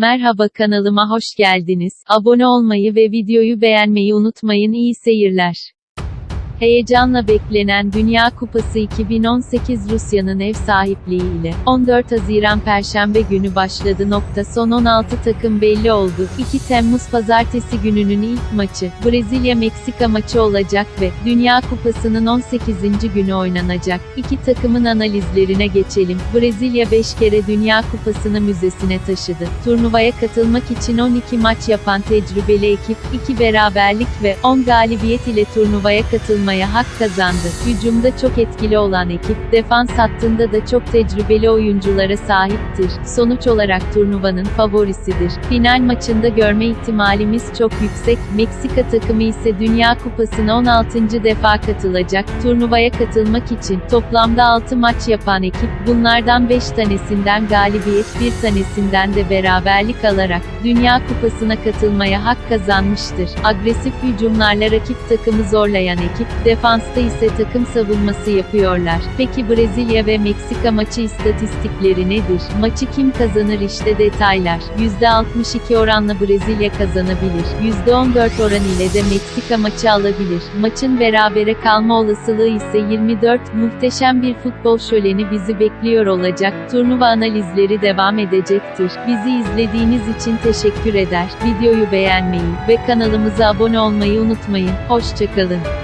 Merhaba kanalıma hoş geldiniz. Abone olmayı ve videoyu beğenmeyi unutmayın. İyi seyirler. Heyecanla beklenen Dünya Kupası 2018 Rusya'nın ev sahipliği ile 14 Haziran Perşembe günü başladı. Nokta son 16 takım belli oldu. 2 Temmuz Pazartesi gününün ilk maçı Brezilya-Meksika maçı olacak ve Dünya Kupası'nın 18. günü oynanacak. İki takımın analizlerine geçelim. Brezilya 5 kere Dünya Kupası'nı müzesine taşıdı. Turnuvaya katılmak için 12 maç yapan tecrübeli ekip 2 beraberlik ve 10 galibiyet ile turnuvaya katılmaya hak kazandı. Hücumda çok etkili olan ekip, defans hattında da çok tecrübeli oyunculara sahiptir. Sonuç olarak turnuvanın favorisidir. Final maçında görme ihtimalimiz çok yüksek. Meksika takımı ise Dünya Kupası'na 16. defa katılacak. Turnuvaya katılmak için toplamda 6 maç yapan ekip, bunlardan 5 tanesinden galibiyet, bir tanesinden de beraberlik alarak Dünya Kupası'na katılmaya hak kazanmıştır. Agresif hücumlarla rakip takımı zorlayan ekip, defansta ise takım savunması yapıyorlar. Peki Brezilya ve Meksika maçı istatistikleri nedir? Maçı kim kazanır işte detaylar. %62 oranla Brezilya kazanabilir. %14 oran ile de Meksika maçı alabilir. Maçın berabere kalma olasılığı ise 24. Muhteşem bir futbol şöleni bizi bekliyor olacak. Turnuva analizleri devam edecektir. Bizi izlediğiniz için teşekkür eder. Videoyu beğenmeyi ve kanalımıza abone olmayı unutmayın. Hoşçakalın.